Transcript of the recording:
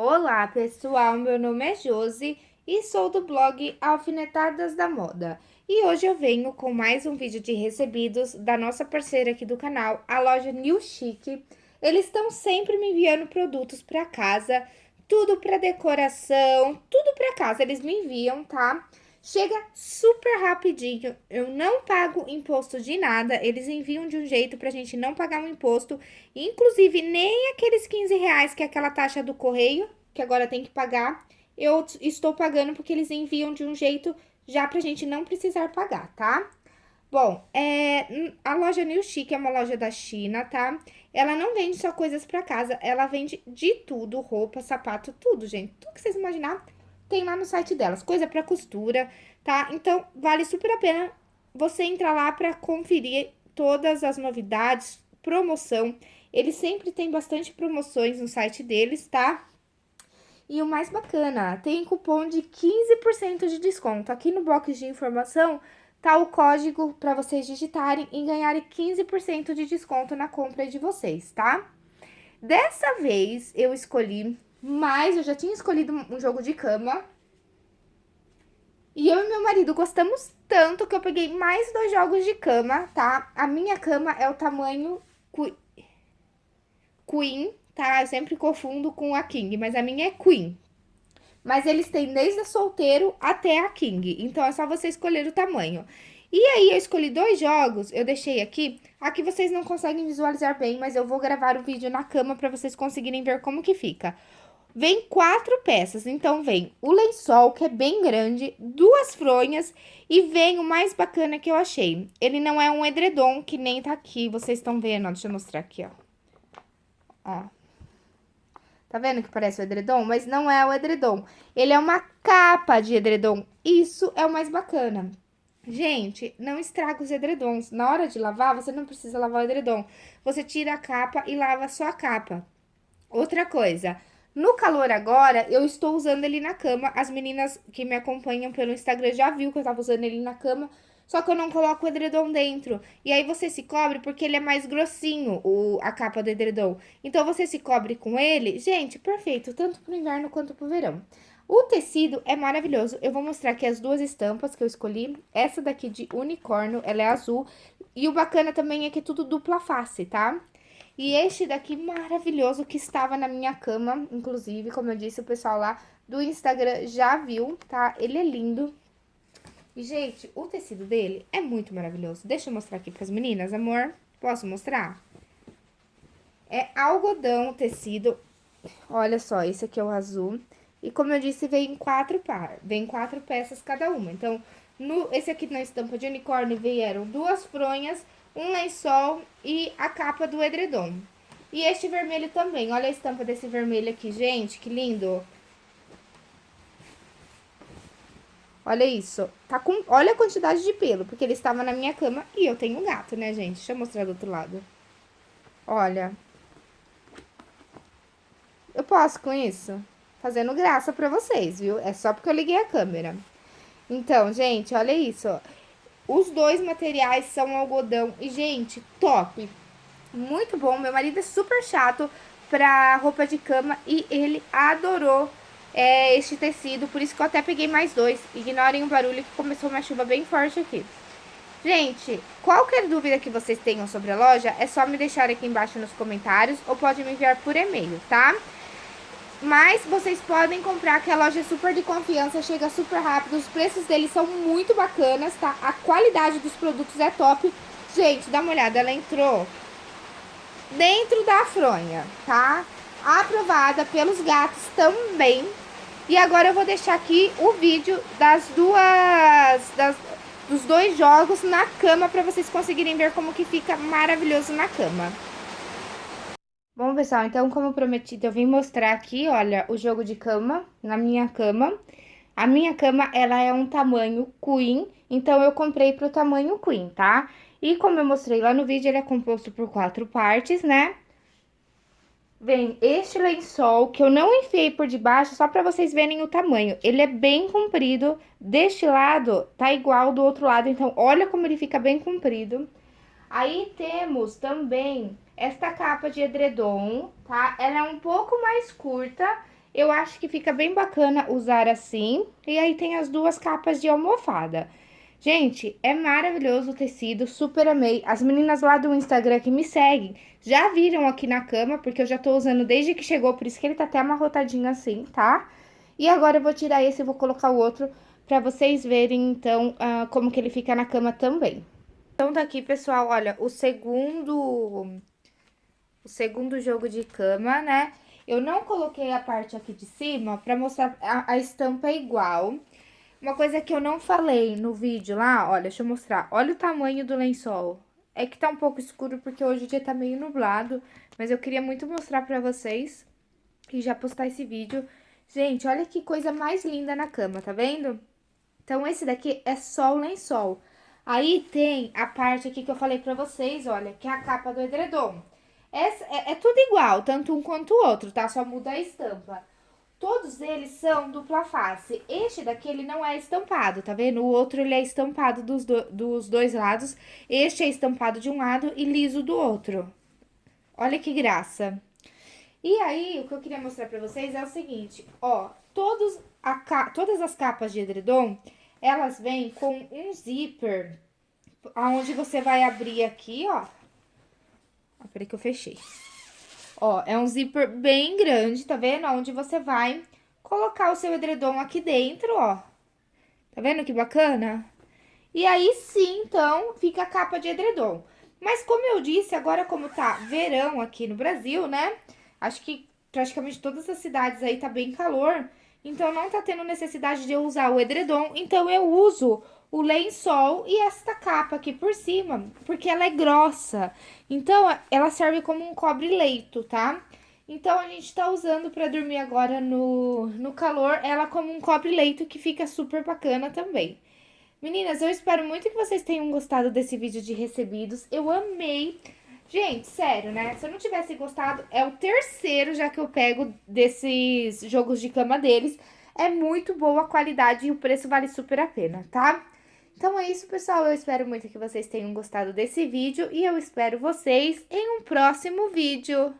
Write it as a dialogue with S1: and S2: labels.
S1: Olá, pessoal! Meu nome é Josi e sou do blog Alfinetadas da Moda. E hoje eu venho com mais um vídeo de recebidos da nossa parceira aqui do canal, a loja New Chic. Eles estão sempre me enviando produtos para casa, tudo para decoração, tudo para casa eles me enviam, tá? Chega super rapidinho, eu não pago imposto de nada, eles enviam de um jeito pra gente não pagar um imposto, inclusive nem aqueles 15 reais que é aquela taxa do correio, que agora tem que pagar, eu estou pagando porque eles enviam de um jeito já pra gente não precisar pagar, tá? Bom, é, a loja New Chic é uma loja da China, tá? Ela não vende só coisas pra casa, ela vende de tudo, roupa, sapato, tudo, gente. Tudo que vocês imaginar tem lá no site delas, coisa para costura, tá? Então, vale super a pena você entrar lá para conferir todas as novidades, promoção. Eles sempre têm bastante promoções no site deles, tá? E o mais bacana, tem cupom de 15% de desconto. Aqui no box de informação tá o código para vocês digitarem e ganharem 15% de desconto na compra de vocês, tá? Dessa vez eu escolhi mas eu já tinha escolhido um jogo de cama. E eu e meu marido gostamos tanto que eu peguei mais dois jogos de cama, tá? A minha cama é o tamanho Queen, tá? Eu sempre confundo com a King, mas a minha é Queen. Mas eles têm desde a solteiro até a King, então é só você escolher o tamanho. E aí, eu escolhi dois jogos, eu deixei aqui. Aqui vocês não conseguem visualizar bem, mas eu vou gravar o vídeo na cama para vocês conseguirem ver como que fica. Vem quatro peças, então vem o lençol, que é bem grande, duas fronhas e vem o mais bacana que eu achei. Ele não é um edredom, que nem tá aqui, vocês estão vendo, ó, deixa eu mostrar aqui, ó. Ó. Tá vendo que parece o edredom? Mas não é o edredom. Ele é uma capa de edredom. Isso é o mais bacana. Gente, não estraga os edredons. Na hora de lavar, você não precisa lavar o edredom. Você tira a capa e lava só a capa. Outra coisa, no calor agora, eu estou usando ele na cama. As meninas que me acompanham pelo Instagram já viu que eu tava usando ele na cama. Só que eu não coloco o edredom dentro. E aí você se cobre porque ele é mais grossinho, o, a capa do edredom. Então você se cobre com ele. Gente, perfeito, tanto pro inverno quanto pro verão. O tecido é maravilhoso. Eu vou mostrar aqui as duas estampas que eu escolhi. Essa daqui de unicórnio, ela é azul. E o bacana também é que é tudo dupla face, tá? E este daqui maravilhoso que estava na minha cama, inclusive, como eu disse, o pessoal lá do Instagram já viu, tá? Ele é lindo. E, gente, o tecido dele é muito maravilhoso. Deixa eu mostrar aqui pras meninas, amor. Posso mostrar? É algodão o tecido. Olha só, esse aqui é o azul. E como eu disse, vem quatro par, vem quatro peças cada uma. Então, no, esse aqui na estampa de unicórnio vieram duas fronhas um lençol e a capa do edredom. E este vermelho também, olha a estampa desse vermelho aqui, gente, que lindo. Olha isso, tá com, olha a quantidade de pelo, porque ele estava na minha cama e eu tenho um gato, né, gente? Deixa eu mostrar do outro lado. Olha. Eu posso com isso? Fazendo graça pra vocês, viu? É só porque eu liguei a câmera. Então, gente, olha isso, ó. Os dois materiais são algodão. E, gente, top! Muito bom. Meu marido é super chato pra roupa de cama e ele adorou é, este tecido. Por isso que eu até peguei mais dois. Ignorem o barulho que começou uma chuva bem forte aqui. Gente, qualquer dúvida que vocês tenham sobre a loja, é só me deixar aqui embaixo nos comentários ou pode me enviar por e-mail, tá? Mas vocês podem comprar, que a loja é super de confiança, chega super rápido. Os preços deles são muito bacanas, tá? A qualidade dos produtos é top. Gente, dá uma olhada, ela entrou dentro da fronha, tá? Aprovada pelos gatos também. E agora eu vou deixar aqui o vídeo das duas... Das, dos dois jogos na cama para vocês conseguirem ver como que fica maravilhoso na cama. Bom, pessoal, então, como prometido, eu vim mostrar aqui, olha, o jogo de cama, na minha cama. A minha cama, ela é um tamanho queen, então eu comprei pro tamanho queen, tá? E como eu mostrei lá no vídeo, ele é composto por quatro partes, né? Vem este lençol, que eu não enfiei por debaixo, só pra vocês verem o tamanho. Ele é bem comprido, deste lado tá igual do outro lado, então olha como ele fica bem comprido. Aí temos também esta capa de edredom, tá? Ela é um pouco mais curta, eu acho que fica bem bacana usar assim. E aí tem as duas capas de almofada. Gente, é maravilhoso o tecido, super amei. As meninas lá do Instagram que me seguem já viram aqui na cama, porque eu já tô usando desde que chegou, por isso que ele tá até amarrotadinho assim, tá? E agora eu vou tirar esse e vou colocar o outro pra vocês verem, então, uh, como que ele fica na cama também. Então, tá aqui, pessoal, olha, o segundo... O segundo jogo de cama, né? Eu não coloquei a parte aqui de cima pra mostrar a, a estampa igual. Uma coisa que eu não falei no vídeo lá, olha, deixa eu mostrar. Olha o tamanho do lençol. É que tá um pouco escuro porque hoje o dia tá meio nublado, mas eu queria muito mostrar pra vocês e já postar esse vídeo. Gente, olha que coisa mais linda na cama, tá vendo? Então, esse daqui é só o lençol. Aí tem a parte aqui que eu falei pra vocês, olha, que é a capa do edredom. Essa, é, é tudo igual, tanto um quanto o outro, tá? Só muda a estampa. Todos eles são dupla face. Este daqui, ele não é estampado, tá vendo? O outro, ele é estampado dos, do, dos dois lados. Este é estampado de um lado e liso do outro. Olha que graça. E aí, o que eu queria mostrar pra vocês é o seguinte, ó. Todos a, todas as capas de edredom, elas vêm com um zíper, aonde você vai abrir aqui, ó. ó peraí que eu fechei. Ó, é um zíper bem grande, tá vendo? Onde você vai colocar o seu edredom aqui dentro, ó. Tá vendo que bacana? E aí sim, então, fica a capa de edredom. Mas como eu disse, agora como tá verão aqui no Brasil, né? Acho que praticamente todas as cidades aí tá bem calor. Então, não tá tendo necessidade de eu usar o edredom. Então, eu uso o lençol e esta capa aqui por cima, porque ela é grossa. Então, ela serve como um cobre-leito, tá? Então, a gente tá usando pra dormir agora no, no calor, ela como um cobre-leito que fica super bacana também. Meninas, eu espero muito que vocês tenham gostado desse vídeo de recebidos. Eu amei. Gente, sério, né? Se eu não tivesse gostado, é o terceiro já que eu pego desses jogos de cama deles. É muito boa a qualidade e o preço vale super a pena, tá? Então é isso, pessoal. Eu espero muito que vocês tenham gostado desse vídeo e eu espero vocês em um próximo vídeo.